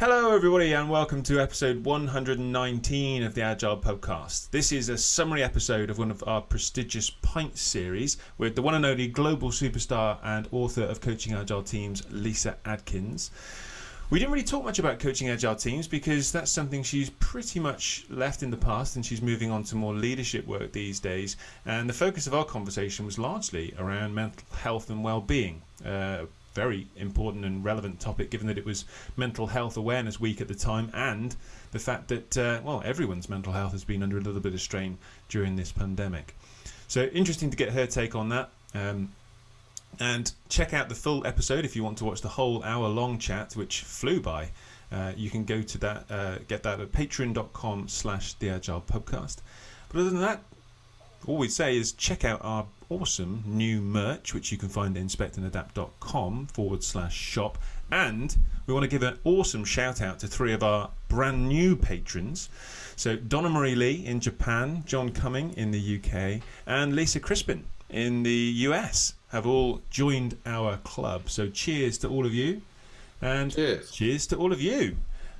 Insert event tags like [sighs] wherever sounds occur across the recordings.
Hello, everybody, and welcome to episode 119 of the Agile Podcast. This is a summary episode of one of our prestigious Pints series with the one and only global superstar and author of Coaching Agile Teams, Lyssa Adkins. We didn't really talk much about coaching agile teams because that's something she's pretty much left in the past and she's moving on to more leadership work these days. And the focus of our conversation was largely around mental health and well being. Uh, very important and relevant topic given that it was Mental Health Awareness Week at the time and the fact that, uh, well, everyone's mental health has been under a little bit of strain during this pandemic. So, interesting to get her take on that. Um, and check out the full episode if you want to watch the whole hour long chat, which flew by. Uh, you can go to that, uh, get that at patreon.com slash the agile podcast. But other than that, all we'd say is check out our awesome new merch, which you can find at inspectandadapt.com forward slash shop. And we want to give an awesome shout out to three of our brand new patrons. So Donna Marie Lee in Japan, John Cumming in the UK, and Lisa Crispin in the US have all joined our club. So cheers to all of you. And cheers, cheers to all of you.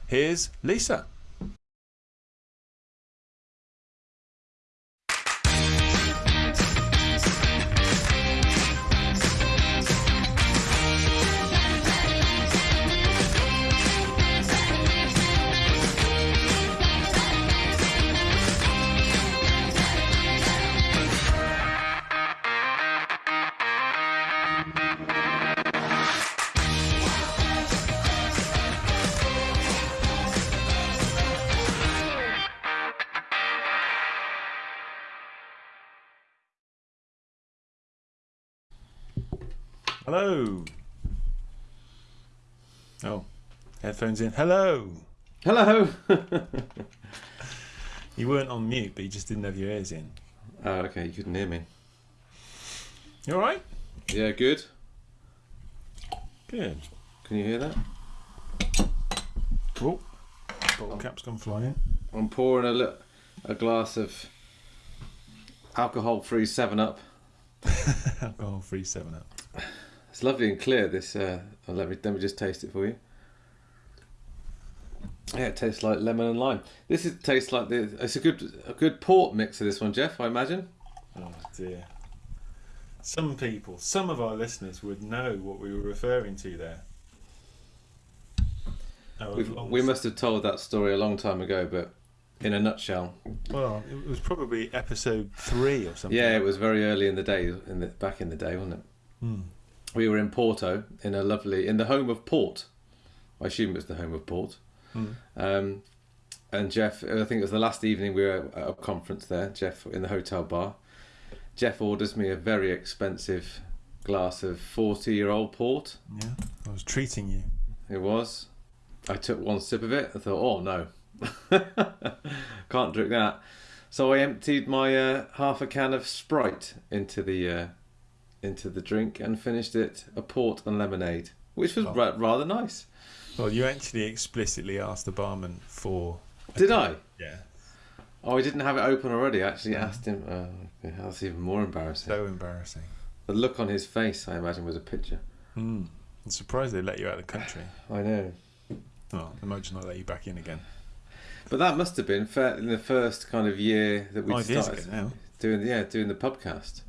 Here's Lyssa. Hello. Oh, headphones in. Hello. Hello. [laughs] you weren't on mute, but you just didn't have your ears in. Oh, okay. You couldn't hear me. You all right? Yeah, good. Good. Can you hear that? Oh, bottle cap's gone flying. I'm pouring a li- a glass of alcohol-free Seven Up. [laughs] alcohol-free Seven Up. It's lovely and clear. This. Uh, let me let me just taste it for you. Yeah, it tastes like lemon and lime. This is tastes like the. It's a good a good port mix of this one, Jeff. I imagine. Oh dear. Some people, some of our listeners would know what we were referring to there. We must have told that story a long time ago, but in a nutshell. Well, it was probably episode three or something. Yeah, it was very early in the day, in the back in the day, wasn't it? Hmm we were in Porto in a lovely in the home of Port. I assume it's the home of Port. Mm. Um, and Jeff, I think it was the last evening we were at a conference there. Jeff in the hotel bar. Jeff orders me a very expensive glass of forty-year-old port. Yeah, I was treating you. It was. I took one sip of it. I thought, oh no, [laughs] can't drink that. So I emptied my uh, half a can of Sprite into the uh, into the drink and finished it a port and lemonade, which was oh. ra- rather nice. Well, you actually explicitly asked the barman for. Did I? Yeah. Oh, he didn't have it open already. I actually asked him. Uh, that's even more embarrassing. So embarrassing. The look on his face, I imagine, was a picture. Mm. I'm surprised they let you out of the country. [sighs] I know. Well, imagine I let you back in again. But that must have been in the first kind of year that we started doing yeah doing the podcast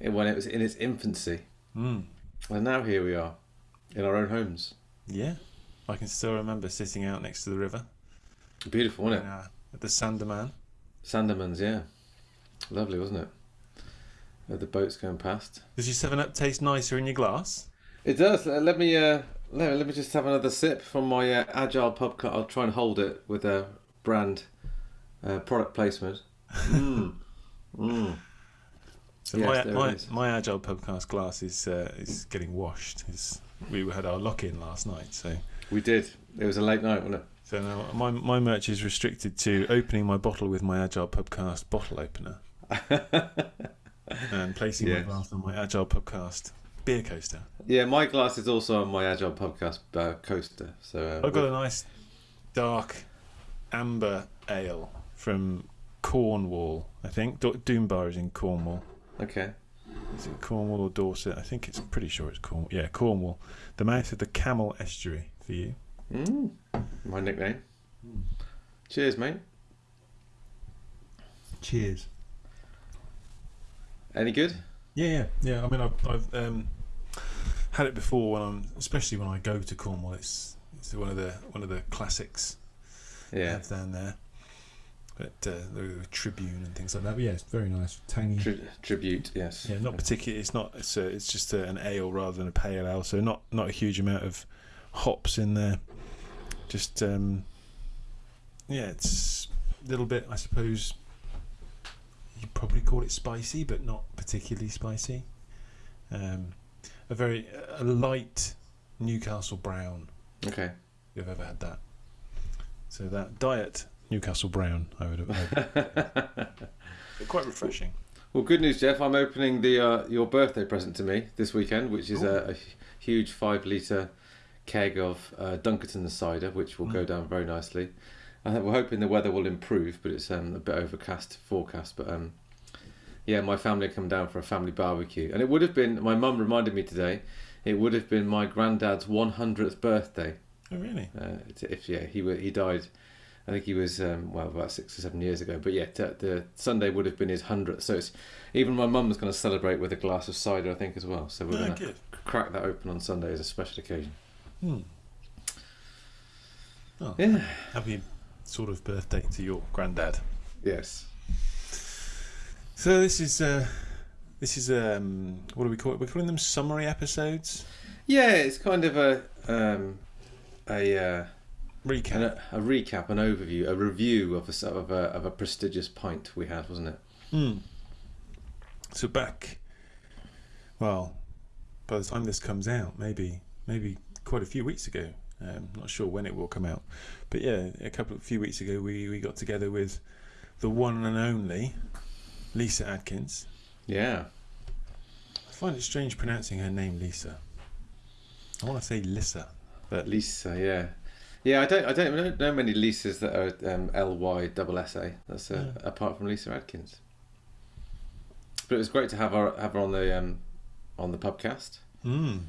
when it was in its infancy. Mm. And now here we are, in our own homes. Yeah, I can still remember sitting out next to the river. Beautiful, wasn't it? Uh, at the Sandeman. Sandeman's, yeah. Lovely, wasn't it? With the boats going past. Does your Seven Up taste nicer in your glass? It does. Let me uh, let, let me just have another sip from my uh, Agile Podcast. I'll try and hold it with a brand uh, product placement. [laughs] Mm. mm. So yes, my my, my agile podcast glass is uh, is getting washed. It's, we had our lock in last night, so we did. It was a late night, wasn't it? So now my my merch is restricted to opening my bottle with my agile podcast bottle opener, [laughs] and placing yes. my glass on my agile podcast beer coaster. Yeah, my glass is also on my agile podcast uh, coaster. So uh, I've got a nice dark amber ale from Cornwall. I think Doom Bar is in Cornwall. Okay. Is it Cornwall or Dorset? I think it's pretty sure it's Cornwall. Yeah, Cornwall. The mouth of the Camel Estuary for you. Mm, my nickname. Cheers, mate. Cheers. Any good? Yeah, yeah, yeah. I mean, I've, I've um, had it before when I'm, especially when I go to Cornwall. It's it's one of the one of the classics. Yeah. down there. But uh, the Tribune and things like that. But yeah, it's very nice, tangy. Tri- tribute, yes. yeah, not particularly. It's not. It's a, it's just a, an ale rather than a pale ale. So not not a huge amount of hops in there. Just um, yeah, it's a little bit. I suppose you'd probably call it spicy, but not particularly spicy. Um, a very a light Newcastle brown. Okay. You've ever had that. So that diet Newcastle brown, I would have. [laughs] quite refreshing. Well, good news, Jeff. I'm opening the uh, your birthday present to me this weekend, which is a, a huge five litre keg of uh, Dunkerton cider, which will go Mm. down very nicely. I we're hoping the weather will improve, but it's um, a bit overcast forecast. But um, yeah, my family come down for a family barbecue, and it would have been. My mum reminded me today. It would have been my granddad's 100th birthday. Oh really? Uh, if yeah, he he died. I think he was um, well about six or seven years ago. But yeah, t- the Sunday would have been his hundredth. So it's even my mum's going to celebrate with a glass of cider, I think, as well. So we're Oh, going to crack that open on Sunday as a special occasion. Hmm. Oh, Yeah. happy sort of birthday to your granddad. Yes. So this is uh, this is um, what do we call it? We're calling them summary episodes. Yeah, it's kind of a um, a, uh, Recap. an, a recap, an overview, a review of a of a, of a prestigious pint we had, wasn't it? Hmm. So back, well, by the time this comes out, maybe maybe quite a few weeks ago. Um, not sure when it will come out, but yeah, a couple of few weeks ago, we we got together with the one and only Lyssa Adkins. Yeah. I find it strange pronouncing her name Lisa. I want to say Lissa, but Lisa, yeah. Yeah, I don't, I don't know, know many Lisas that are um, L Y double S A. That's uh, Yeah. apart from Lyssa Adkins. But it was great to have her have her on the um, on the podcast. mm,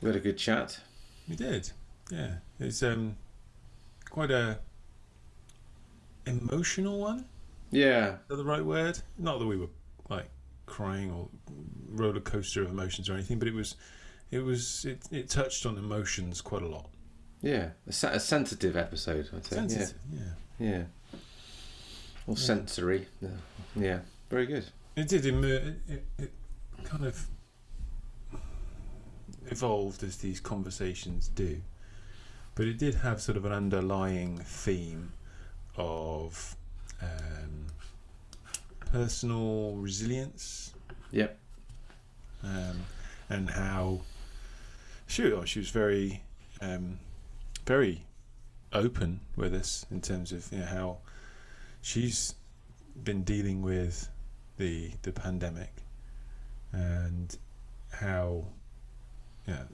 We had a good chat. we did. Yeah, it's um quite a emotional one. Yeah, Is that the right word? Not that we were like crying or roller coaster of emotions or anything, but it was, it was, it, it touched on emotions quite a lot. Yeah, a, a sensitive episode. I'd say. Sensitive, yeah. Yeah, yeah. Or Yeah. sensory. Yeah. yeah, very good. It did. It, it, it kind of evolved as these conversations do, but it did have sort of an underlying theme of um, personal resilience. Yep. Um, and how she, oh, she was very, um, very open with us in terms of you know, how she's been dealing with the the pandemic and how yeah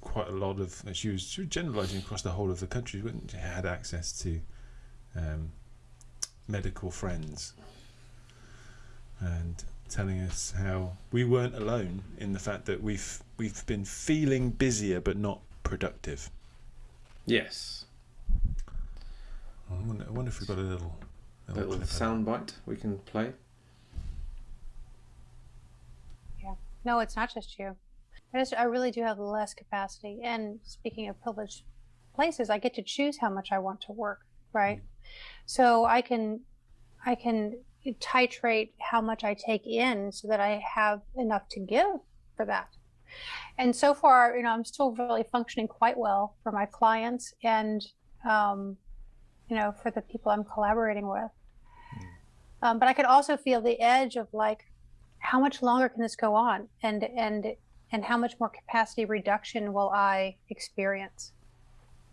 quite a lot of she was, she was generalizing across the whole of the country she had access to um, medical friends and telling us how we weren't alone in the fact that we've we've been feeling busier but not productive. Yes. I wonder, I wonder if we've got a little A little, little clip sound bite we can play. Yeah. No, it's not just you. I just I really do have less capacity. And speaking of privileged places, I get to choose how much I want to work, right? Mm. So I can I can titrate how much I take in so that I have enough to give for that. And so far, you know, I'm still really functioning quite well for my clients and um, you know, for the people I'm collaborating with. Um, but I could also feel the edge of like, how much longer can this go on? And and and how much more capacity reduction will i experience?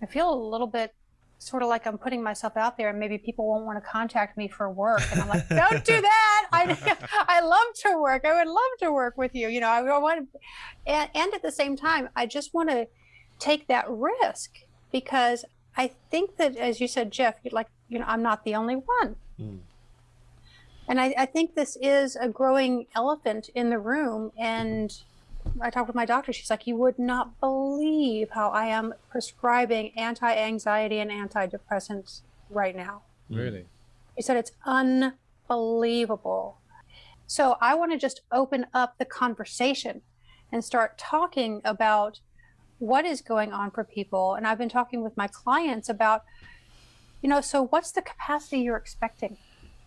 I feel a little bit sort of like i'm putting myself out there and maybe people won't want to contact me for work. And i'm like don't do that. I [laughs] i love to work. I would love to work with you. You know i want and, and at the same time i just want to take that risk because i think that as you said jeff like you know i'm not the only one. Mm. and I, I think this is a growing elephant in the room, and I talked with my doctor. She's like, you would not believe how I am prescribing anti-anxiety and antidepressants right now. Really? She said it's unbelievable. So I want to just open up the conversation and start talking about what is going on for people. And I've been talking with my clients about, you know, so what's the capacity you're expecting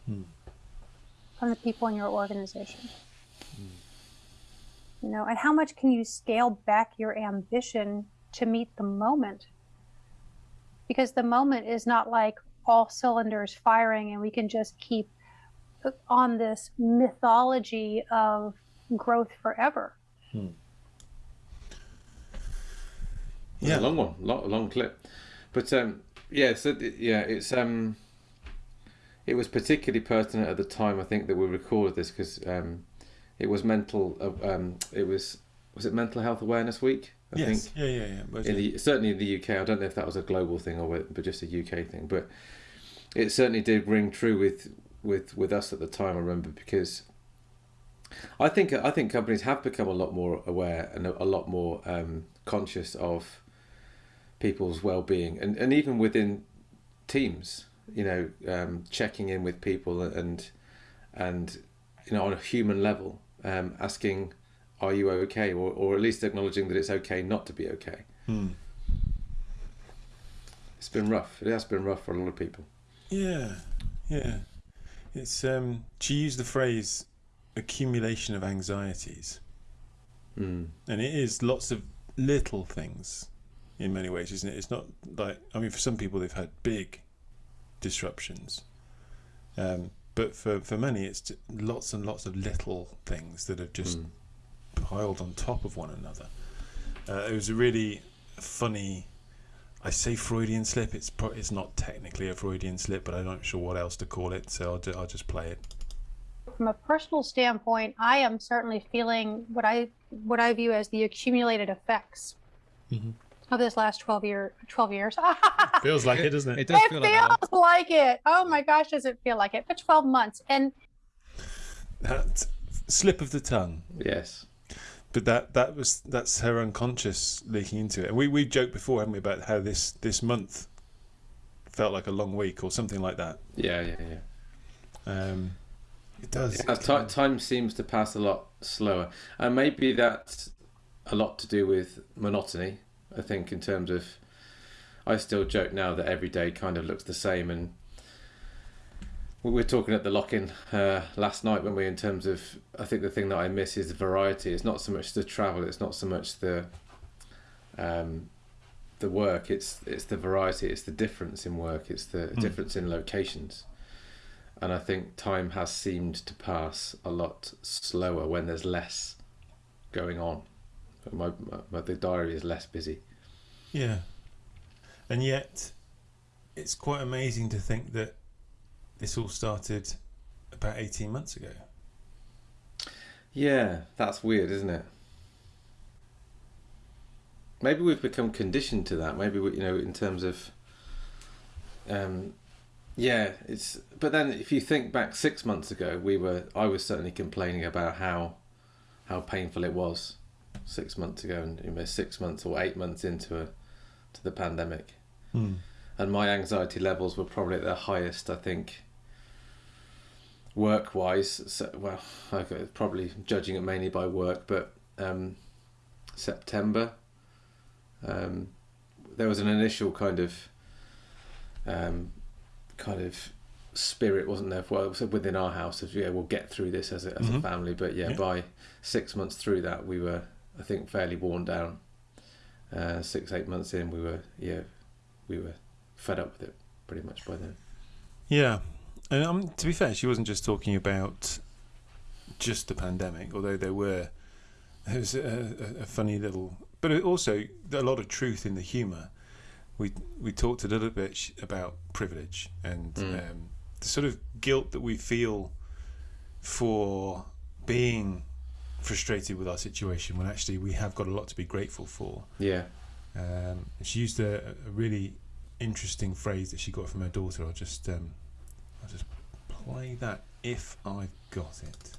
hmm. from the people in your organization? You know, and how much can you scale back your ambition to meet the moment? Because the moment is not like all cylinders firing and we can just keep on this mythology of growth forever. Yeah, Yeah. a long one, long, long clip. But um, yeah, so yeah, it's um, it was particularly pertinent at the time. I think that we recorded this because um, it was mental. Uh, um, it was was it Mental Health Awareness Week? I yes. think Yeah, yeah, yeah. Most in the certainly in the UK. I don't know if that was a global thing or but just a UK thing. But it certainly did ring true with with with us at the time. I remember because I think I think companies have become a lot more aware and a, a lot more um, conscious of people's well-being and, and even within teams you know um, checking in with people and and you know on a human level um, asking are you okay or, or at least acknowledging that it's okay not to be okay Hmm. it's been rough it has been rough for a lot of people Yeah, yeah. It's um. She used the phrase accumulation of anxieties, mm. and it is lots of little things in many ways, isn't it? It's not like I mean, for some people they've had big disruptions, um, but for for many it's lots and lots of little things that have just Mm. piled on top of one another. Uh, it was a really funny. I say Freudian slip. It's pro- it's not technically a Freudian slip, but I'm not sure what else to call it. So I'll, ju- I'll just play it. From a personal standpoint, I am certainly feeling what I what I view as the accumulated effects Mhm. Of this last 12 year 12 years. [laughs] Feels like it, doesn't It it? does it feel feels like it. Oh my gosh, does it feel like it? for 12 months. And That slip of the tongue. yes But that that was that's her unconscious leaking into it. And we we joked before, haven't we, about how this this month felt like a long week or something like that. yeah yeah yeah Um, it does. Yeah, ti- time seems to pass a lot slower, and maybe that's a lot to do with monotony. I think in terms of, I still joke now that every day kind of looks the same, and we were talking at the lock-in uh, last night when we, in terms of, I think the thing that I miss is the variety. It's not so much the travel. It's not so much the, um, the work. It's it's the variety. It's the difference in work. It's the Hmm. difference in locations and I think time has seemed to pass a lot slower when there's less going on. My, my, my the diary is less busy. Yeah. And yet, it's quite amazing to think that this all started about 18 months ago. Yeah, that's weird, isn't it? Maybe we've become conditioned to that. Maybe we, you know, in terms of, um, yeah, it's. But then, if you think back six months ago, we were. I was certainly complaining about how, how painful it was, six months ago, and you know, six months or eight months into a, to the pandemic. Hmm. and my anxiety levels were probably at their highest. I think. Work wise, so, well, okay, probably judging it mainly by work, but um, September, um, there was an initial kind of, um, kind of spirit, wasn't there? Well, within our house of yeah, we'll get through this as a, as a Mhm. family. But yeah, Yeah. by six months through that, we were, I think, fairly worn down. Uh, six eight months in, we were yeah, we were fed up with it pretty much by then. Yeah. And um, to be fair, she wasn't just talking about just the pandemic, although there were. There was a, a, a funny little. But also, a lot of truth in the humour. We, we talked a little bit sh- about privilege and Mm. um, the sort of guilt that we feel for being frustrated with our situation when actually we have got a lot to be grateful for. Yeah, Um, she used a, a really interesting phrase that she got from her daughter. I'll just um, I'll just play that if I've got it.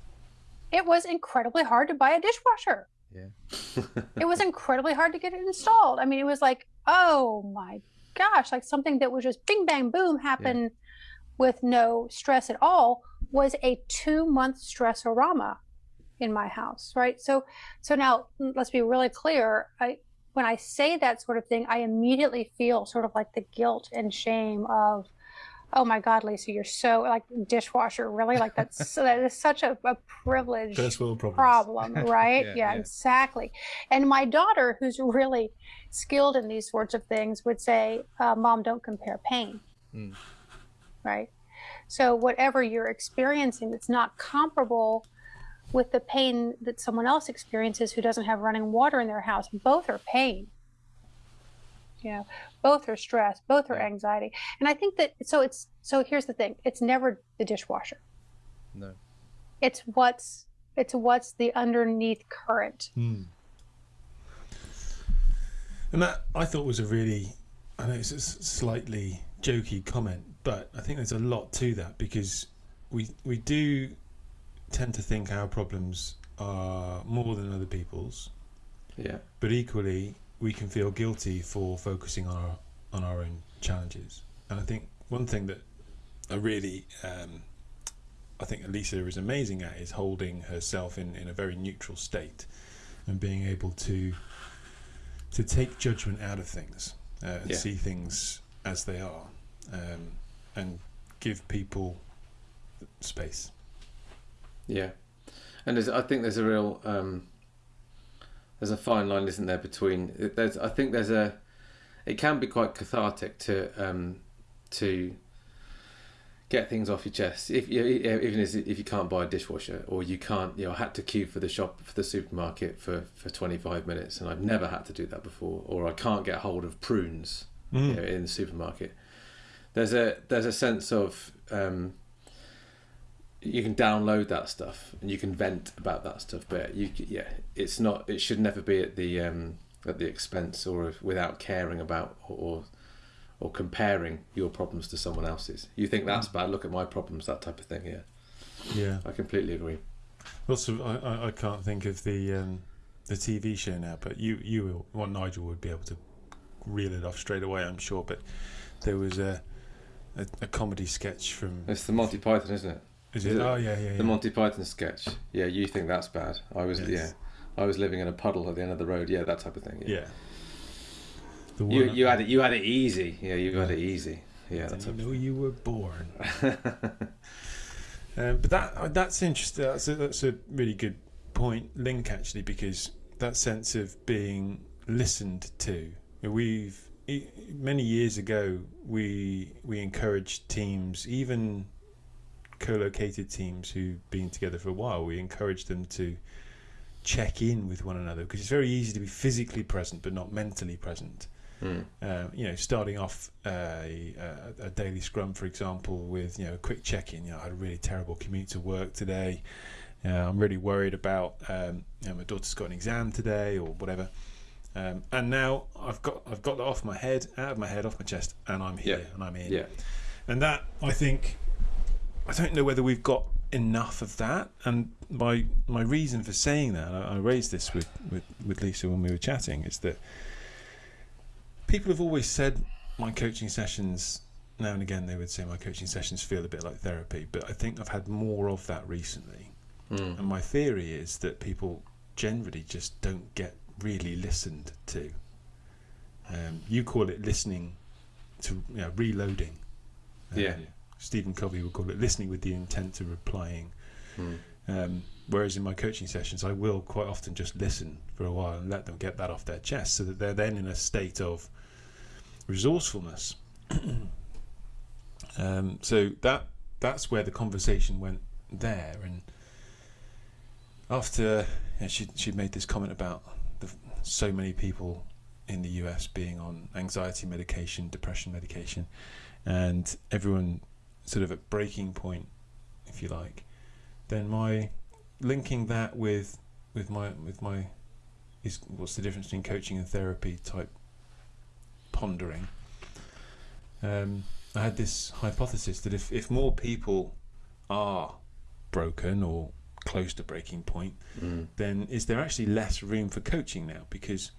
it was incredibly hard to buy a dishwasher. Yeah. [laughs] it was incredibly hard to get it installed. I mean, it was like, oh my gosh, like something that was just bing bang boom happen with no stress at all was a two month stressorama in my house, right? So, so now let's be really clear. I, when I say that sort of thing, I immediately feel sort of like the guilt and shame of, oh my God, Lyssa, you're so like dishwasher, really? Like that's [laughs] so that is such a, a privilege First world problems. problem, [laughs] right? Yeah, yeah, yeah. exactly. And my daughter, who's really skilled in these sorts of things, would say, uh, "Mom, don't compare pain." Mm. Right. So whatever you're experiencing that's not comparable with the pain that someone else experiences who doesn't have running water in their house, both are pain. You know, both are stress, both are anxiety. And I think that so it's so here's the thing, it's never the dishwasher. No. It's what's it's what's the underneath current. Hmm. And that I thought was a really, I know it's a slightly jokey comment, but I think there's a lot to that because we we do tend to think our problems are more than other people's, Yeah. but equally we can feel guilty for focusing on our on our own challenges. And I think one thing that I really um, I think Elisa is amazing at is holding herself in, in a very neutral state and being able to to take judgment out of things uh, and Yeah. see things as they are um, and give people space. Yeah, and there's, I think there's a real um, there's a fine line, isn't there, between there's I think there's a it can be quite cathartic to um, to get things off your chest if you even if you can't buy a dishwasher or you can't you know I had to queue for the shop for the supermarket for for 25 minutes and I've never had to do that before or I can't get hold of prunes Mm. you know, in the supermarket. There's a there's a sense of um, you can download that stuff and you can vent about that stuff, but you yeah, it's not. It should never be at the um, at the expense or without caring about or or comparing your problems to someone else's. You think that's bad? Look at my problems, that type of thing. Yeah, Yeah. I completely agree. Also, I, I, I can't think of the um, the TV show now, but you you will, well Nigel would be able to reel it off straight away, I'm sure. But there was a a, a comedy sketch from. It's the Monty Python, isn't it? Is it? Oh yeah, yeah, yeah. The Monty Python sketch. Yeah, you think that's bad? I was Yes. yeah, I was living in a puddle at the end of the road. Yeah, that type of thing. yeah. The You you had it you had it easy. Yeah, you had it easy. Yeah, that's a, know you were born. [laughs] um, but that that's interesting. That's a, that's a really good point, link actually, because that sense of being listened to. We've many years ago we we encouraged teams, even co-located teams who've been together for a while. We encourage them to check in with one another because it's very easy to be physically present but not mentally present Mm. uh, you know, starting off uh, a, a, a daily scrum, for example, with you know a quick check-in. You know, I had a really terrible commute to work today. Uh, I'm really worried about um, you know, my daughter's got an exam today or whatever. Um, and now I've got I've got that off my head, out of my head, off my chest, and I'm here Yeah. and I'm in. yeah. And that I think I don't know whether we've got enough of that. And my my reason for saying that, I, I raised this with, with, with Lyssa when we were chatting, is that people have always said my coaching sessions now and again they would say my coaching sessions feel a bit like therapy, but I think I've had more of that recently. Mm. And my theory is that people generally just don't get really listened to. Um, you call it listening to you know, reloading. Uh, Yeah. Stephen Covey would call it listening with the intent of replying. Mm. Um, whereas in my coaching sessions, I will quite often just listen for a while and let them get that off their chest so that they're then in a state of resourcefulness. [clears throat] um, so that that's where the conversation went there. And after you know, she she made this comment about the, so many people in the US being on anxiety medication, depression medication, and everyone sort of at breaking point, if you like, then my linking that with with my with my is what's the difference between coaching and therapy type pondering. Um, I had this hypothesis that if, if more people are broken or close to breaking point, Mm. then is there actually less room for coaching now? Because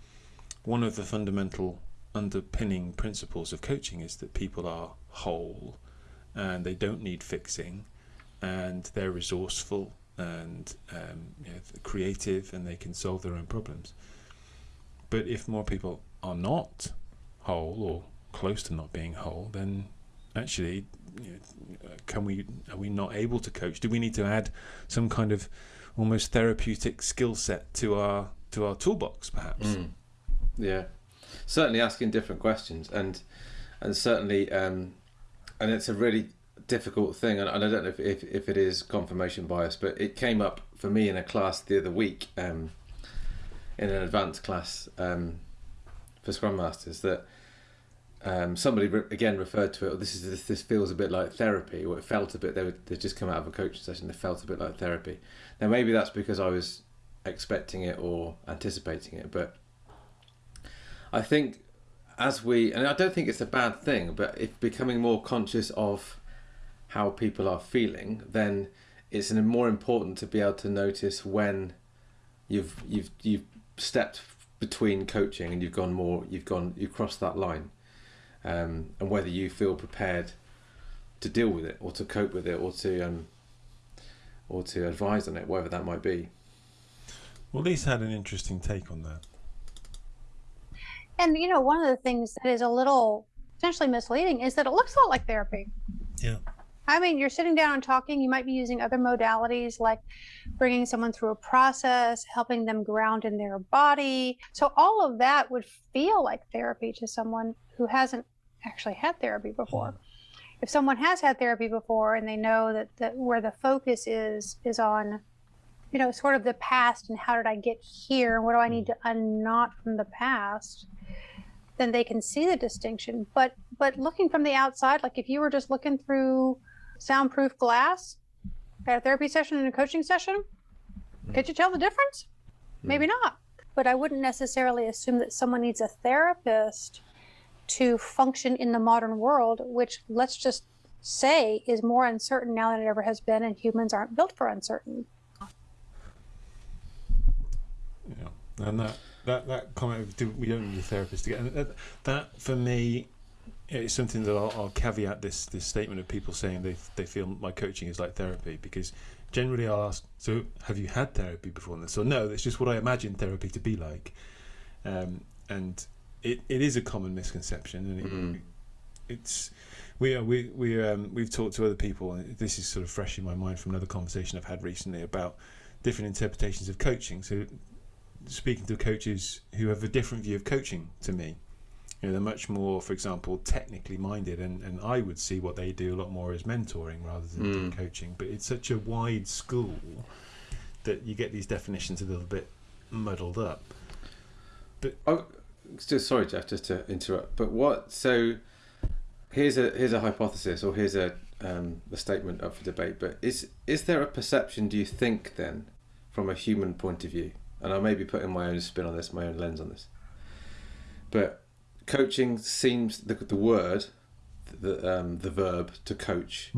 one of the fundamental underpinning principles of coaching is that people are whole and they don't need fixing and they're resourceful and um, you know, creative and they can solve their own problems. But if more people are not whole or close to not being whole, then actually, you know, can we are we not able to coach? Do we need to add some kind of almost therapeutic skill set to our to our toolbox, perhaps? Mm. Yeah, certainly asking different questions, and and certainly, um, and it's a really difficult thing, and, I don't know if, if if it is confirmation bias, but it came up for me in a class the other week, um, in an advanced class um, for Scrum Masters that. Um, somebody re- again referred to it. Oh, this is this, this feels a bit like therapy, or it felt a bit. They were they just come out of a coaching session. They felt a bit like therapy. Now maybe that's because I was expecting it or anticipating it, but I think as we, and I don't think it's a bad thing, but if becoming more conscious of how people are feeling, then it's more important to be able to notice when you've you've you've stepped between coaching and you've gone more, you've gone, you've crossed that line, um, and whether you feel prepared to deal with it or to cope with it or to um, or to advise on it, whatever that might be. Well, Lyssa had an interesting take on that. And you know, one of the things that is a little potentially misleading is that it looks a lot like therapy. Yeah. I mean, you're sitting down and talking. You might be using other modalities like bringing someone through a process, helping them ground in their body. So, all of that would feel like therapy to someone who hasn't actually had therapy before. Mm-hmm. If someone has had therapy before and they know that, that where the focus is, is on, you know, sort of the past and how did I get here? What do I need mm. to unknot from the past? Then they can see the distinction. But but looking from the outside, like if you were just looking through soundproof glass at a therapy session and a coaching session, mm. could you tell the difference? Mm. Maybe not. But I wouldn't necessarily assume that someone needs a therapist to function in the modern world, which let's just say is more uncertain now than it ever has been, and humans aren't built for uncertainty. Yeah, and that that that comment of do, we don't need a therapist to get and that, that for me is something that I'll, I'll caveat this this statement of people saying they they feel my coaching is like therapy because generally I'll ask so have you had therapy before? And so no that's just what I imagine therapy to be like. Um, and it, it is a common misconception and it, Mm. it's we are we we um, we've talked to other people and this is sort of fresh in my mind from another conversation I've had recently about different interpretations of coaching. So speaking to coaches who have a different view of coaching to me you know they're much more for example technically minded and, and I would see what they do a lot more as mentoring rather than Mm. coaching but it's such a wide school that you get these definitions a little bit muddled up But Oh, just sorry, Jeff, just to interrupt. But what? So here's a here's a hypothesis, or here's a um, a statement up for debate. But is is there a perception? Do you think then, from a human point of view, and I may be putting my own spin on this, my own lens on this, but coaching seems the the word, the um, the verb to coach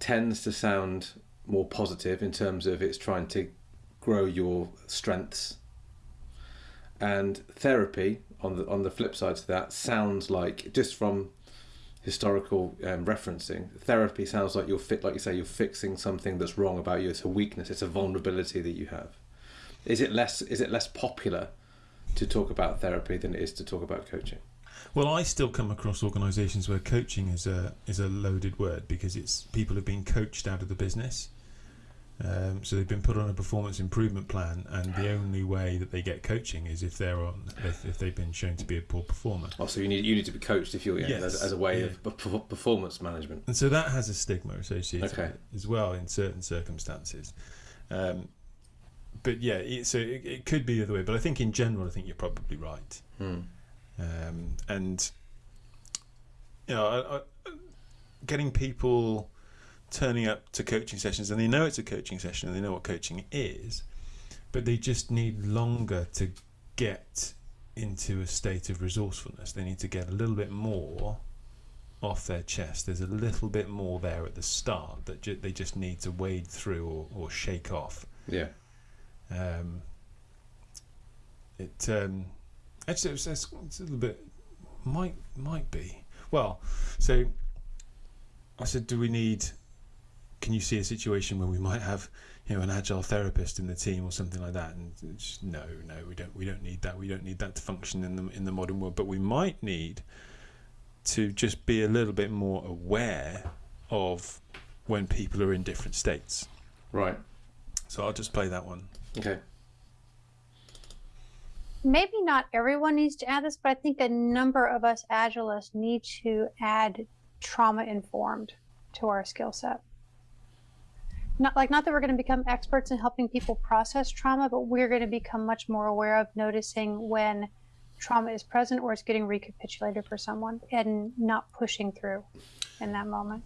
tends to sound more positive in terms of it's trying to grow your strengths. And therapy on the on the flip side to that sounds like just from historical um, referencing therapy sounds like you're fit like you say you're fixing something that's wrong about you. It's a weakness. It's a vulnerability that you have is it less is it less popular to talk about therapy than it is to talk about coaching Well, I still come across organisations where coaching is a is a loaded word because it's people have been coached out of the business. Um, so they've been put on a performance improvement plan, and the only way that they get coaching is if they're on if, if they've been shown to be a poor performer. oh so you need you need to be coached if you're yeah, Yes, as, as a way yeah. of performance management And so that has a stigma associated Okay. with it as well in certain circumstances. Um, but yeah, it, so it, it could be the other way. But I think in general, I think you're probably right. Hmm. um, and you know, I, I, getting people turning up to coaching sessions and they know it's a coaching session and they know what coaching is, but they just need longer to get into a state of resourcefulness. They need to get a little bit more off their chest. There's a little bit more there at the start that ju- they just need to wade through or, or shake off. Yeah. Um, it um, actually it's, it's, it's a little bit might might be well. So I said, do we need? Can you see a situation where we might have you know an agile therapist in the team or something like that? And just, no, no, we don't. We don't need that. We don't need that to function in the in the modern world. But we might need to just be a little bit more aware of when people are in different states. Right. So I'll just play that one. Okay. maybe not everyone needs to add this, but I think a number of us agilists need to add trauma informed to our skill set. Not like not that we're going to become experts in helping people process trauma, but we're going to become much more aware of noticing when trauma is present or it's getting recapitulated for someone and not pushing through in that moment.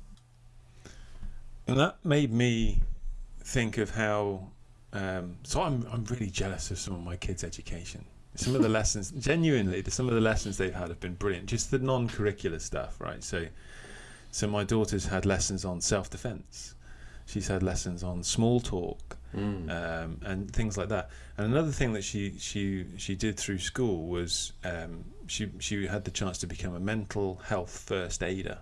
And that made me think of how. Um, so I'm I'm really jealous of some of my kids' education. Some of the lessons, [laughs] genuinely, some of the lessons they've had have been brilliant. Just the non-curricular stuff, right? So, so my daughter's had lessons on self-defense. She's had lessons on small talk Mm. um, and things like that. And another thing that she she she did through school was um, she she had the chance to become a mental health first aider.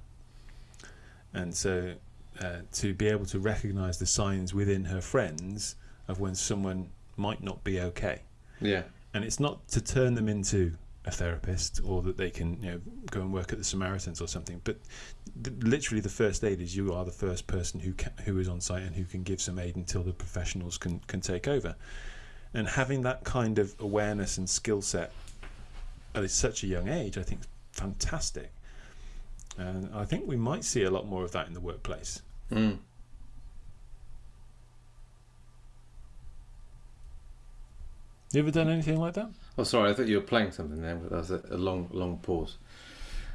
And so uh, to be able to recognise the signs within her friends of when someone might not be okay, Yeah. and it's not to turn them into a therapist or that they can you know go and work at the Samaritans or something, but th- literally the first aid is you are the first person who ca- who is on site and who can give some aid until the professionals can can take over, and having that kind of awareness and skill set at such a young age, I think, is fantastic. And I think we might see a lot more of that in the workplace. Mm. You ever done anything like that? Oh, sorry. I thought you were playing something there, that was a, a long, long pause.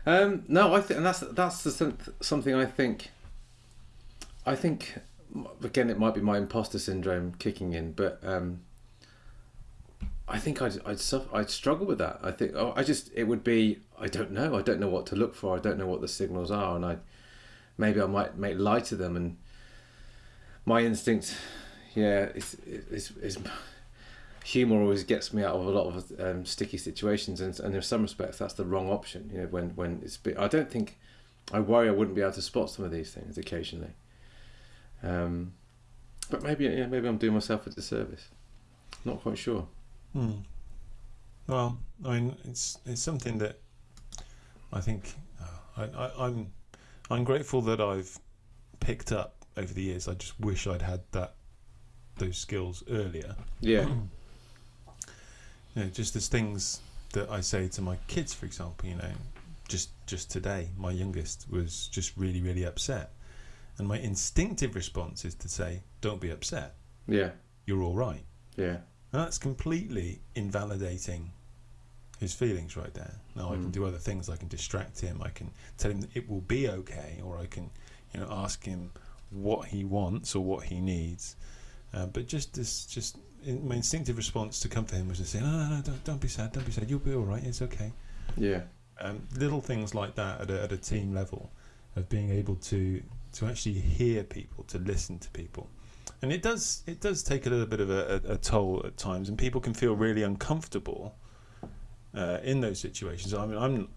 Um, no, I think, and that's that's the, something I think. I think, again, it might be my imposter syndrome kicking in, but um, I think I'd I'd suffer, I'd struggle with that. I think oh, I just it would be I don't know. I don't know what to look for. I don't know what the signals are, and I maybe I might make light of them. And my instinct, yeah, it's it's, it's humor always gets me out of a lot of um, sticky situations, and, and in some respects, that's the wrong option. You know, when when it's bit, I don't think I worry I wouldn't be able to spot some of these things occasionally. Um, but maybe yeah, maybe I'm doing myself a disservice. Not quite sure. Hmm. Well, I mean, it's it's something that I think uh, I, I, I'm I'm grateful that I've picked up over the years. I just wish I'd had that those skills earlier. Yeah, [clears throat] You know, just as things that I say to my kids, for example. You know, just just today, my youngest was just really really upset, and my instinctive response is to say, "Don't be upset. yeah, You're all right." yeah, And that's completely invalidating his feelings right there. Now I can Mm. do other things. I can distract him. I can tell him that it will be okay, or I can, you know, ask him what he wants or what he needs. Uh, but just this, just in, my instinctive response to come comfort him was to say, no, no, no, don't, don't be sad, don't be sad. You'll be all right. It's okay. yeah, Um, little things like that at a, at a team level of being able to to actually hear people, to listen to people, and it does it does take a little bit of a, a, a toll at times, and people can feel really uncomfortable uh, in those situations. I mean, I'm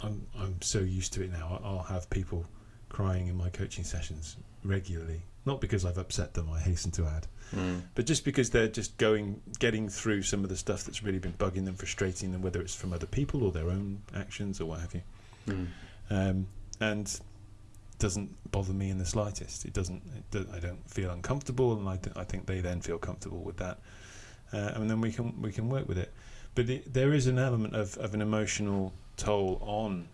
I'm I'm so used to it now. I'll have people crying in my coaching sessions regularly, not because I've upset them. I hasten to add, mm. but just because they're just going getting through some of the stuff that's really been bugging them, frustrating them, whether it's from other people or their own actions or what have you Mm. um, and doesn't bother me in the slightest. It doesn't. It do, I don't feel uncomfortable, and I, th- I think they then feel comfortable with that, uh, and then we can we can work with it. But it, there is an element of, of an emotional toll on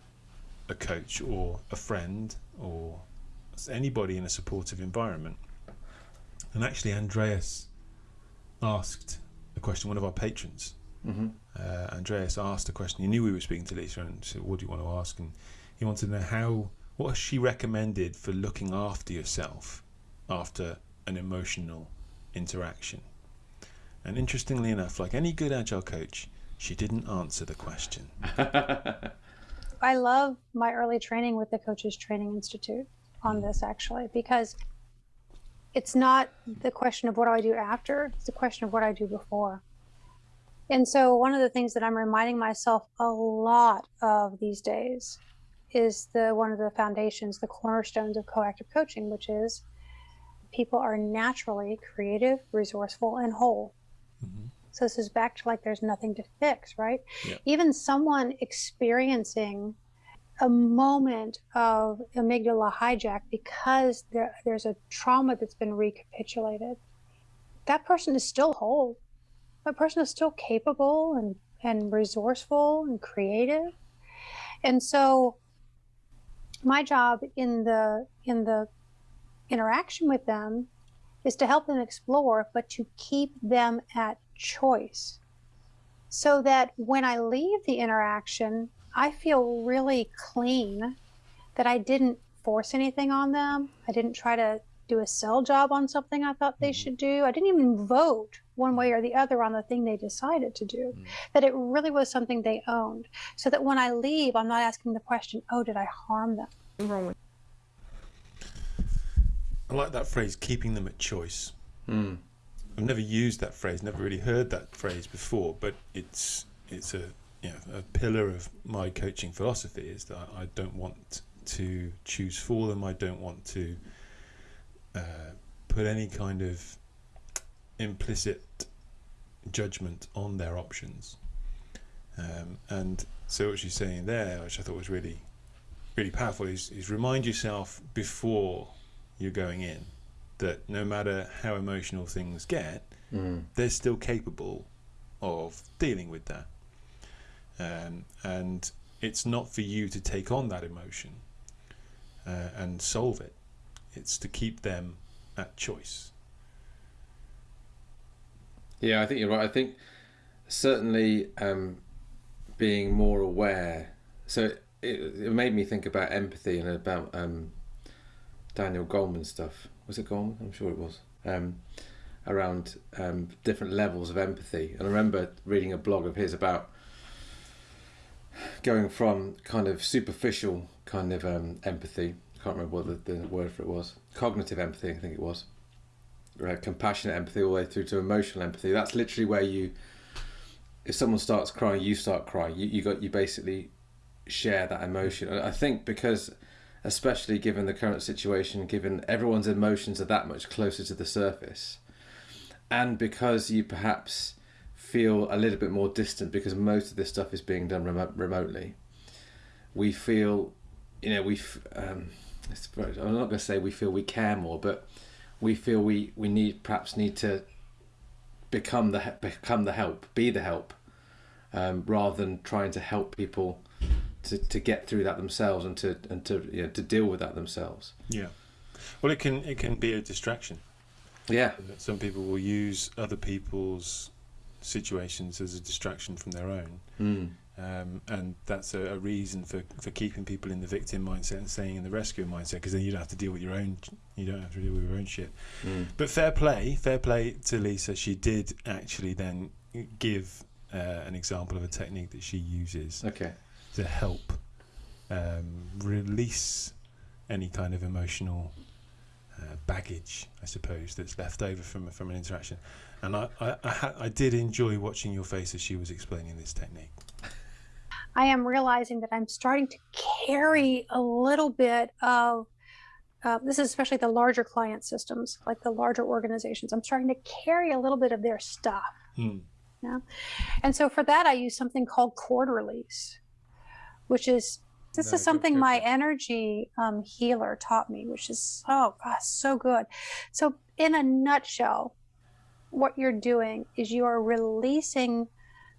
a coach or a friend or anybody in a supportive environment. And actually, Andreas asked a question. One of our patrons hmm uh, Andreas asked a question. He knew we were speaking to Lyssa and said, What do you want to ask? And he wanted to know how, what has she recommended for looking after yourself after an emotional interaction? And interestingly enough, like any good agile coach, she didn't answer the question. [laughs] I love my early training with the Coaches Training Institute on this actually because it's not the question of what do I do after, it's the question of what I do before. And so one of the things that I'm reminding myself a lot of these days is the one of the foundations, the cornerstones of coactive coaching, which is people are naturally creative, resourceful, and whole. Mm-hmm. So this is back to like there's nothing to fix, right? Yeah. Even someone experiencing a moment of amygdala hijack because there, there's a trauma that's been recapitulated, that person is still whole. That person is still capable and, and resourceful and creative. And so my job in the in the interaction with them is to help them explore, but to keep them at choice. So that when I leave the interaction, I feel really clean that I didn't force anything on them. I didn't try to do a sell job on something I thought they mm-hmm. should do. I didn't even vote one way or the other on the thing they decided to do. Mm. That it really was something they owned. So that when I leave, I'm not asking the question, oh, did I harm them? I like that phrase, keeping them at choice. Mm. I've never used that phrase, never really heard that phrase before, but it's it's a you know, a pillar of my coaching philosophy is that I don't want to choose for them. I don't want to uh, put any kind of implicit judgment on their options. Um, and so what she's saying there, which I thought was really, really powerful, is, is remind yourself before you're going in that no matter how emotional things get, mm. they're still capable of dealing with that um, and it's not for you to take on that emotion uh, and solve it. It's to keep them at choice. Yeah, I think you're right. I think certainly um, being more aware. So it, it made me think about empathy and about um, Daniel Goleman stuff. Was it Goleman? I'm sure it was. Um, around um, different levels of empathy. And I remember reading a blog of his about going from kind of superficial kind of um, empathy. I can't remember what the, the, word for it was. Cognitive empathy, I think it was. Right, compassionate empathy all the way through to emotional empathy. That's literally where you, if someone starts crying, you start crying. You you got you basically share that emotion. And I think because, especially given the current situation, given everyone's emotions are that much closer to the surface, and because you perhaps feel a little bit more distant because most of this stuff is being done remote, remotely. We feel, you know, we. Um, I'm not going to say we feel we care more, but we feel we we need perhaps need to become the become the help, be the help, um, rather than trying to help people to, to get through that themselves and to and to you know, to deal with that themselves. Yeah, well, it can it can be a distraction. Yeah, some people will use other people's situations as a distraction from their own. Mm. Um, and that's a, a, reason for, for keeping people in the victim mindset and staying in the rescue mindset because then you don't have to deal with your own you don't have to deal with your own shit. Mm. But fair play, fair play to Lyssa. She did actually then give uh, an example of a technique that she uses okay. to help um, release any kind of emotional uh, baggage, I suppose, that's left over from from an interaction. And I, I, I, I did enjoy watching your face as she was explaining this technique. I am realizing that I'm starting to carry a little bit of uh, this is especially the larger client systems, like the larger organizations. I'm starting to carry a little bit of their stuff. Hmm. Yeah. And so for that, I use something called cord release, which is this no, is something my energy um, healer taught me, which is oh gosh, so good. So in a nutshell, what you're doing is you are releasing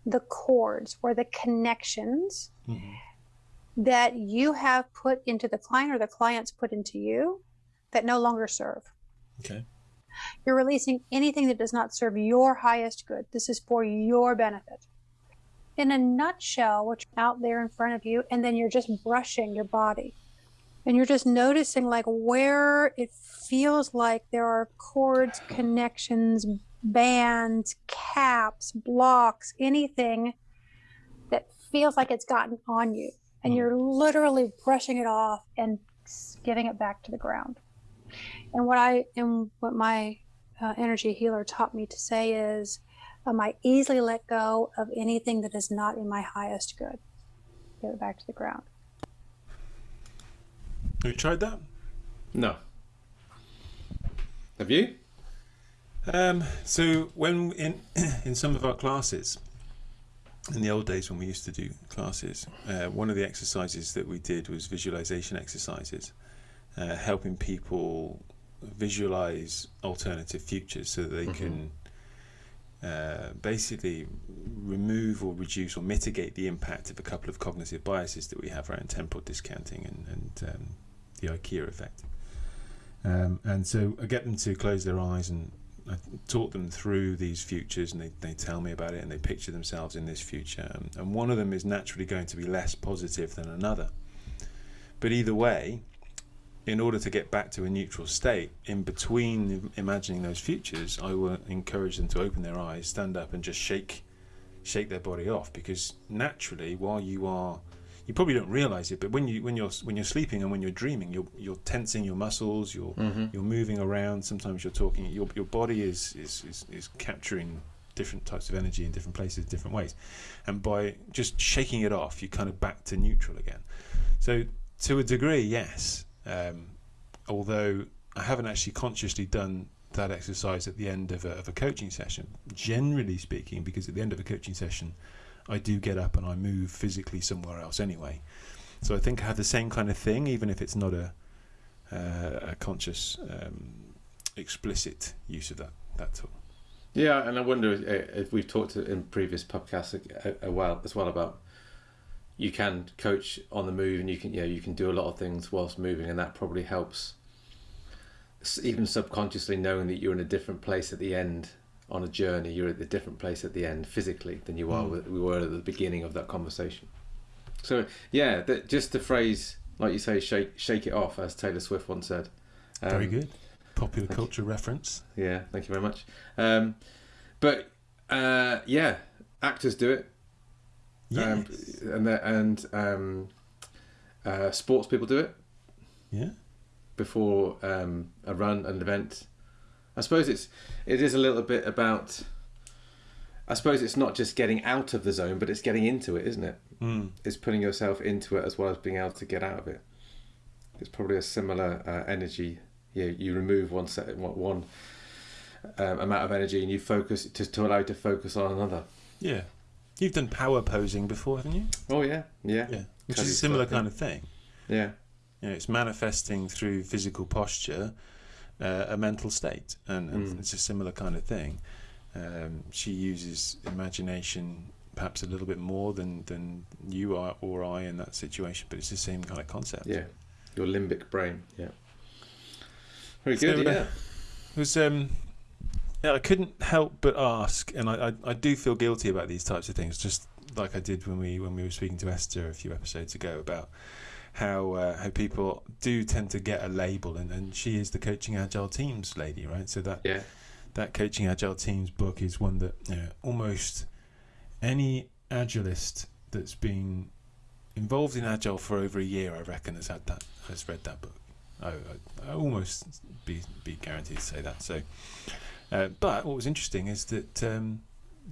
the cords or the connections mm-hmm. that you have put into the client or the client's put into you that no longer serve. Okay. You're releasing anything that does not serve your highest good. This is for your benefit. In a nutshell, what's out there in front of you, and then you're just brushing your body. And you're just noticing like where it feels like there are cords, connections, bands, caps, blocks, anything that feels like it's gotten on you. and Mm. you're literally brushing it off and giving it back to the ground. And what I and what my uh, energy healer taught me to say is, um, I easily let go of anything that is not in my highest good. Give it back to the ground. Have you tried that? No. Have you? Um, so when in [clears throat] in some of our classes, in the old days when we used to do classes, uh, one of the exercises that we did was visualization exercises, uh, helping people visualize alternative futures so that they Mhm. can uh, basically remove or reduce or mitigate the impact of a couple of cognitive biases that we have around temporal discounting and, and um, the IKEA effect. Um, and so I get them to close their eyes and I talk them through these futures and they, they tell me about it and they picture themselves in this future. And, and one of them is naturally going to be less positive than another. But either way, in order to get back to a neutral state, in between imagining those futures, I will encourage them to open their eyes, stand up, and just shake, shake their body off. Because naturally, while you are, you probably don't realize it, but when you when you're when you're sleeping and when you're dreaming, you're you're tensing your muscles, you're Mm-hmm. you're moving around. Sometimes you're talking. Your your body is is is, is capturing different types of energy in different places, different ways, and by just shaking it off, you're kind of back to neutral again. So to a degree, yes. Um, although I haven't actually consciously done that exercise at the end of a, of a coaching session. Generally speaking, because at the end of a coaching session, I do get up and I move physically somewhere else anyway. So I think I have the same kind of thing, even if it's not a uh, a conscious, um, explicit use of that that tool. Yeah, and I wonder if we've talked in previous podcasts a, a while as well about you can coach on the move and you can yeah you can do a lot of things whilst moving and that probably helps even subconsciously knowing that you're in a different place at the end on a journey you're at a different place at the end physically than you are Mm. we were at the beginning of that conversation so yeah that just the phrase like you say shake shake it off as Taylor Swift once said Very Um, good. Popular thank you. culture reference. yeah, thank you very much. Um, but uh, yeah, actors do it, um, and the- and um, uh, sports people do it yeah. before um, a run, an event. I suppose it's it is a little bit about. I suppose it's not just getting out of the zone, but it's getting into it, isn't it? Mm. It's putting yourself into it as well as being able to get out of it. It's probably a similar uh, energy. Yeah, you remove one set, one, one um, amount of energy, and you focus to, to allow you to focus on another. Yeah. You've done power posing before, haven't you? Oh yeah, yeah, Yeah. Which Cuddy is a similar kind of thing. yeah, You know, it's manifesting through physical posture uh, a mental state, and, and Mm. it's a similar kind of thing. Um, she uses imagination perhaps a little bit more than, than you are or I in that situation, but it's the same kind of concept. yeah. Your limbic brain. Yeah. Very So, good. uh, yeah. It was um, yeah, I couldn't help but ask, and I, I, I do feel guilty about these types of things, just like I did when we when we were speaking to Esther a few episodes ago about how uh, how people do tend to get a label, and, and she is the coaching agile teams lady, right? So that Yeah. that coaching agile teams book is one that you know, almost any agilist that's been involved in agile for over a year, I reckon, has had that has read that book. I, I, I almost be be guaranteed to say that. So, uh, but what was interesting is that um,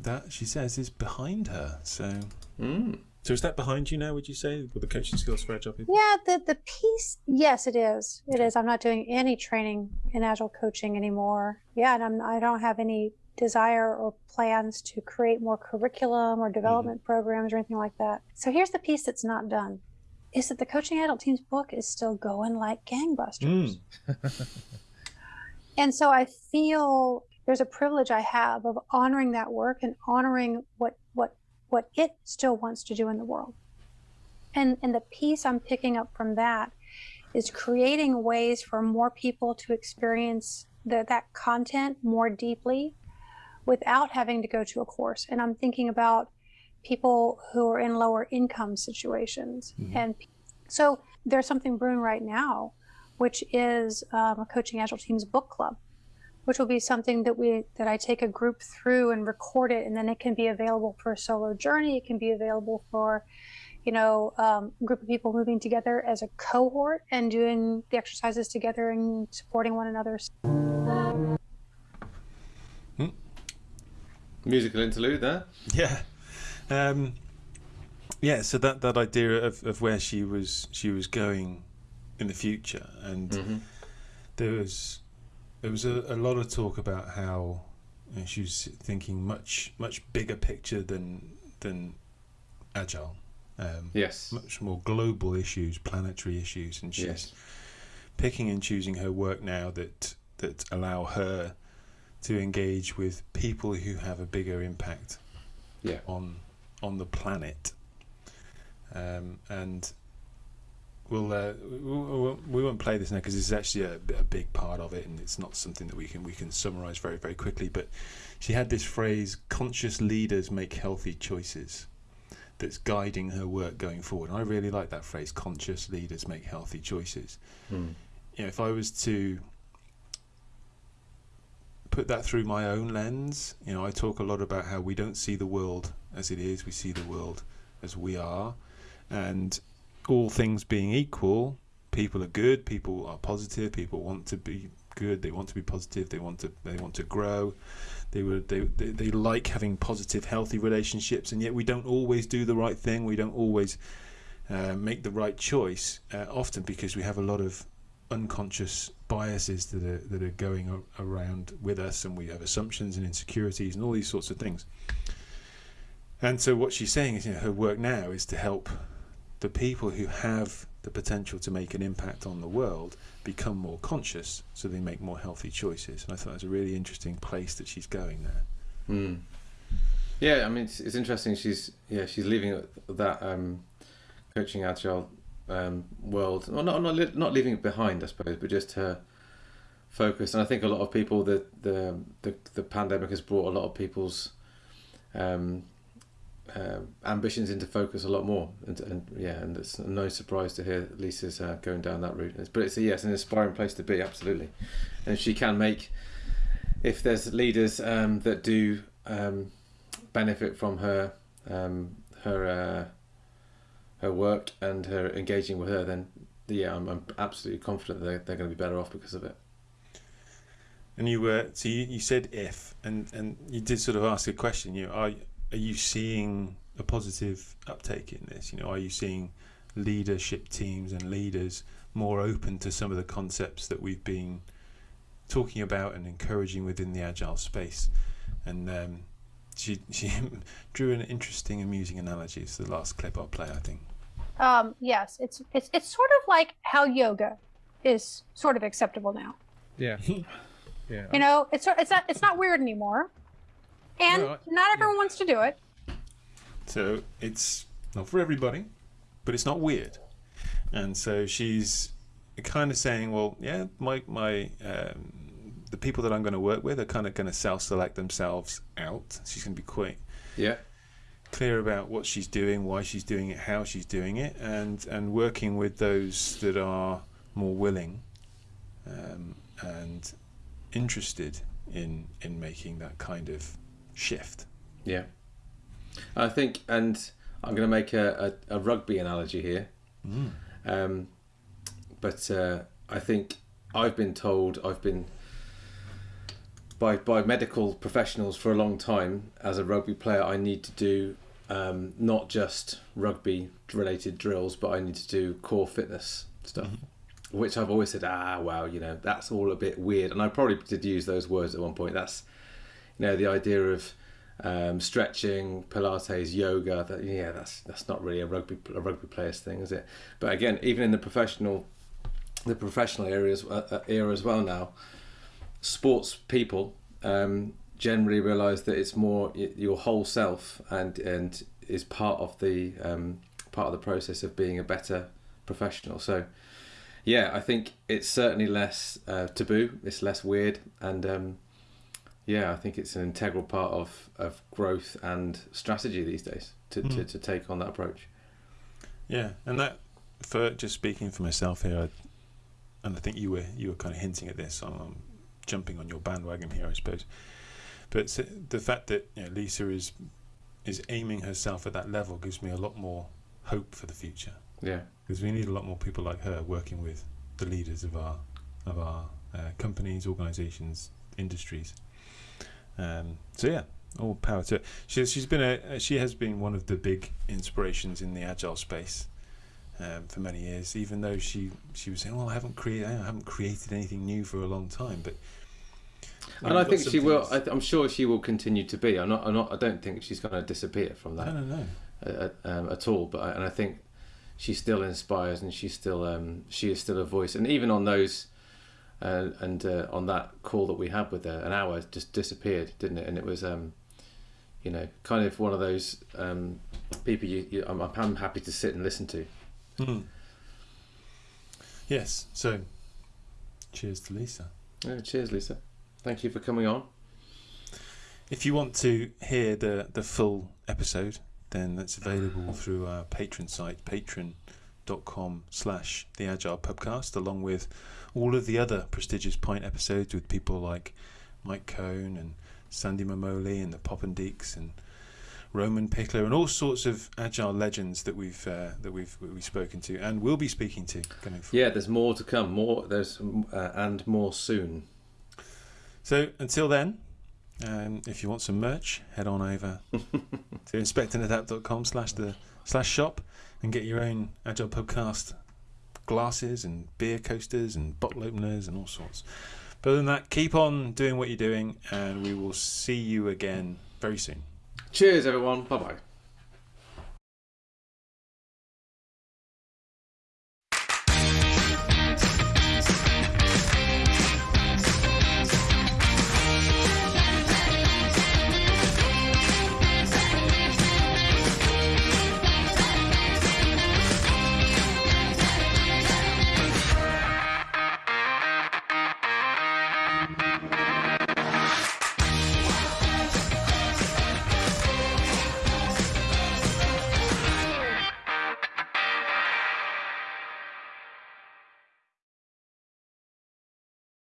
that she says is behind her. So, Mm. so is that behind you now? Would you say with the coaching skills for agile people? Yeah, the the piece. Yes, it is. It is. I'm not doing any training in agile coaching anymore. Yeah, and I'm, I don't have any desire or plans to create more curriculum or development programs or anything like that. So here's the piece that's not done: is that the coaching agile teams book is still going like gangbusters. [laughs] And so I feel there's a privilege I have of honoring that work and honoring what what what it still wants to do in the world. And and the piece I'm picking up from that is creating ways for more people to experience the, that content more deeply without having to go to a course. And I'm thinking about people who are in lower income situations. Mhm. And so there's something brewing right now, which is um, a coaching agile teams book club, which will be something that we that I take a group through and record it, and then it can be available for a solo journey. It can be available for you know, um, a group of people moving together as a cohort and doing the exercises together and supporting one another. Hmm. Musical interlude there. [laughs] Yeah. Um, yeah, so that, that idea of, of where she was she was going in the future and Mm-hmm. there was there was a, a lot of talk about how you know, she was thinking much much bigger picture than than agile um, Yes. much more global issues planetary issues and she's Yes. picking and choosing her work now that that allow her to engage with people who have a bigger impact Yeah. on on the planet um, and we'll, uh, we, won't play this now because this is actually a, a big part of it and it's not something that we can we can summarize very very quickly but she had this phrase conscious leaders make healthy choices that's guiding her work going forward and I really like that phrase conscious leaders make healthy choices Mm. you know, if I was to put that through my own lens, you know, I talk a lot about how we don't see the world as it is, we see the world as we are. And all things being equal, people are good, people are positive, people want to be good, they want to be positive, they want to they want to grow. They would they, they, they like having positive, healthy relationships, and yet we don't always do the right thing. We don't always uh, make the right choice, uh, often because we have a lot of unconscious biases that are that are going around with us, and we have assumptions and insecurities and all these sorts of things. And so, what she's saying is, you know, her work now is to help the people who have the potential to make an impact on the world become more conscious, so they make more healthy choices. And I thought it was a really interesting place that she's going there. Mm. Yeah, I mean it's, it's interesting. She's yeah she's leaving that um, coaching agile um, world. Well, not not not leaving it behind, I suppose, but just her focus. And I think a lot of people the the the, the pandemic has brought a lot of people's um, uh, ambitions into focus a lot more. And, and yeah, and it's no surprise to hear Lyssa's uh, going down that route. But it's a, yes, an inspiring place to be, absolutely. And she can make, if there's leaders um, that do um, benefit from her um, her uh, her work and her engaging with her, then yeah, I'm, I'm absolutely confident they're, they're going to be better off because of it. And you were so you, you said if, and and you did sort of ask a question. You are are you seeing a positive uptake in this? You know, are you seeing leadership teams and leaders more open to some of the concepts that we've been talking about and encouraging within the agile space? And um, she [laughs] she drew an interesting, amusing analogy. It's the last clip I'll play, I think. Um, yes, it's it's it's sort of like how yoga is sort of acceptable now. Yeah. [laughs] Yeah. You know, it's it's not it's not weird anymore, and No, I- not everyone wants to do it. So it's not for everybody, but it's not weird. And so she's kind of saying, well, yeah, my my um, the people that I'm going to work with are kind of going to self-select themselves out. She's going to be quite Yeah, clear about what she's doing, why she's doing it, how she's doing it, and and working with those that are more willing um, and interested in in making that kind of shift. yeah. I think, and I'm going to make a, a, a rugby analogy here. Mm. Um, but uh, I think I've been told I've been by by medical professionals for a long time as a rugby player. I need to do um, not just rugby related drills, but I need to do core fitness stuff. Which I've always said, ah, well, you know, that's all a bit weird, and I probably did use those words at one point. That's, you know, the idea of um, stretching, Pilates, yoga. That, yeah, that's that's not really a rugby a rugby player's thing, is it? But again, even in the professional, the professional areas uh, uh, era as well now, sports people um, generally realise that it's more your whole self and and is part of the um, part of the process of being a better professional. So. Yeah, I think it's certainly less uh, taboo. It's less weird, and um, yeah, I think it's an integral part of, of growth and strategy these days to, to, Mm. to take on that approach. Yeah, and that for just speaking for myself here, I, and I think you were you were kind of hinting at this. I'm, I'm jumping on your bandwagon here, I suppose. But the fact that you know, Lyssa is is aiming herself at that level gives me a lot more hope for the future Yeah. because we need a lot more people like her working with the leaders of our of our uh, companies, organisations, industries. Um, so yeah, all power to it. She, she's been a she has been one of the big inspirations in the agile space um, for many years. Even though she she was saying, "Well, I haven't created I haven't created anything new for a long time," but And I think she will. I, I'm sure she will continue to be. I'm not. I'm not. I don't think she's going to disappear from I that don't know. uh, um, at all. But I, and I think she still inspires, and she still um, she is still a voice. And even on those, uh, and uh, on that call that we had with her, an hour just disappeared, didn't it? And it was, um, you know, kind of one of those um, people you, you I'm, I'm happy to sit and listen to. Hmm. Yes. So, cheers to Lyssa. Yeah, cheers, Lyssa. Thank you for coming on. If you want to hear the, the full episode, then that's available through our Patreon site, patreon.com slash the Agile Pubcast, along with all of the other prestigious Pint episodes with people like Mike Cohn and Sandy Mamoli and the Poppendiecks and Roman Pichler and all sorts of agile legends that we've uh, that we've we've spoken to and will be speaking to going forward. Yeah, there's more to come. More there's uh, and more soon. So until then, um, if you want some merch, head on over [laughs] to inspectandadapt.com slash the slash shop and get your own Agile Podcast glasses and beer coasters and bottle openers and all sorts. But other than that, keep on doing what you're doing and we will see you again very soon. Cheers, everyone. Bye bye.